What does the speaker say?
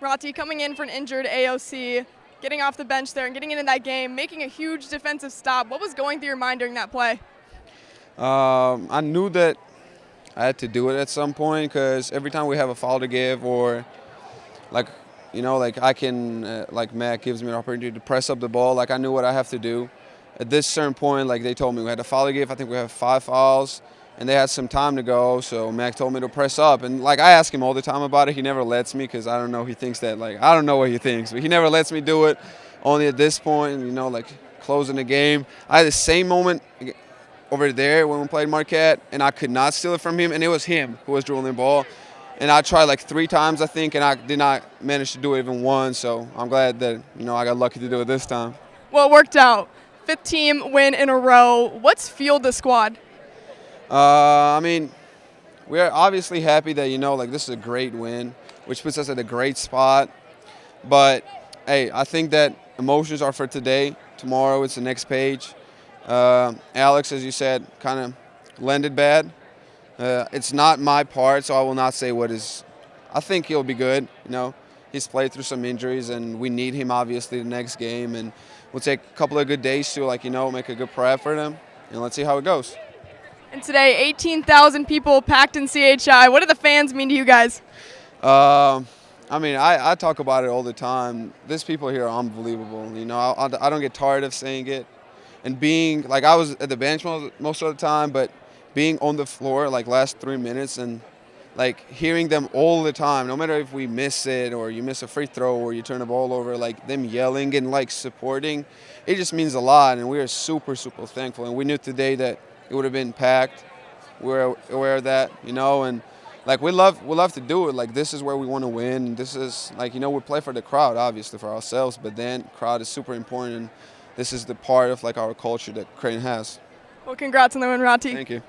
Rati coming in for an injured AOC, getting off the bench there and getting into that game, making a huge defensive stop. What was going through your mind during that play? Um, I knew that I had to do it at some point because every time we have a foul to give or like, you know, like I can, uh, like Matt gives me an opportunity to press up the ball, like I knew what I have to do. At this certain point, like they told me we had a foul to give. I think we have five fouls and they had some time to go. So Mac told me to press up, and like I ask him all the time about it. He never lets me because I don't know. He thinks that like I don't know what he thinks, but he never lets me do it. Only at this point, you know, like closing the game. I had the same moment over there when we played Marquette, and I could not steal it from him, and it was him who was dribbling the ball. And I tried like three times, I think, and I did not manage to do it even once. So I'm glad that you know I got lucky to do it this time. Well, it worked out. Fifth team win in a row. What's fueled the squad? Uh, I mean, we're obviously happy that you know like this is a great win, which puts us at a great spot. But hey, I think that emotions are for today. Tomorrow it's the next page. Uh, Alex, as you said, kind of landed bad. Uh, it's not my part, so I will not say what is. I think he'll be good. You know, he's played through some injuries, and we need him obviously the next game, and we'll take a couple of good days to like you know make a good prep for him, and let's see how it goes. And today, 18,000 people packed in CHI. What do the fans mean to you guys? Uh, I mean, I, I, talk about it all the time. These people here are unbelievable. You know, I, I, don't get tired of saying it. And being, like, I was at the bench most, of the time, but being on the floor, like, last three minutes and, like, hearing them all the time, no matter if we miss it or you miss a free throw or you turn the ball over, like, them yelling and, like, supporting, it just means a lot. And we are super, super thankful. And we knew today that it would have been packed. We're aware of that, you know, and like we love we love to do it. Like this is where we want to win. This is like you know we play for the crowd, obviously for ourselves, but then crowd is super important. And this is the part of like our culture that Creighton has. Well, congrats on the win, Rati. Thank you.